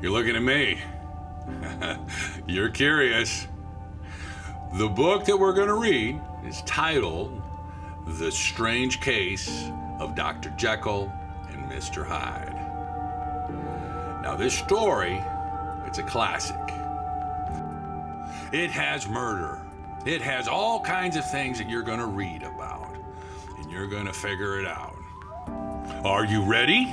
You're looking at me. You're curious. The book that we're going to read is titled The Strange Case of Dr. Jekyll and Mr. Hyde. Now, this story, it's a classic. It has murder. It has all kinds of things that you're going to read about, and you're going to figure it out. Are you ready?